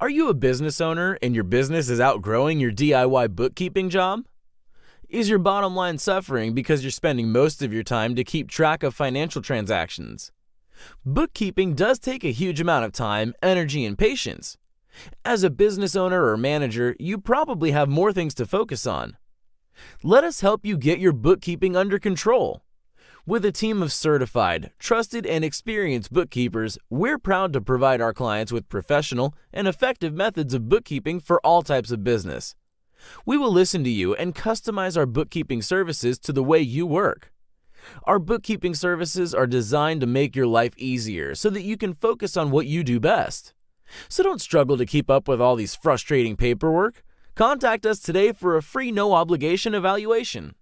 Are you a business owner and your business is outgrowing your DIY bookkeeping job? Is your bottom line suffering because you're spending most of your time to keep track of financial transactions? Bookkeeping does take a huge amount of time, energy, and patience. As a business owner or manager, you probably have more things to focus on. Let us help you get your bookkeeping under control. With a team of certified, trusted, and experienced bookkeepers, we're proud to provide our clients with professional and effective methods of bookkeeping for all types of business. We will listen to you and customize our bookkeeping services to the way you work. Our bookkeeping services are designed to make your life easier so that you can focus on what you do best. So don't struggle to keep up with all these frustrating paperwork. Contact us today for a free no obligation evaluation.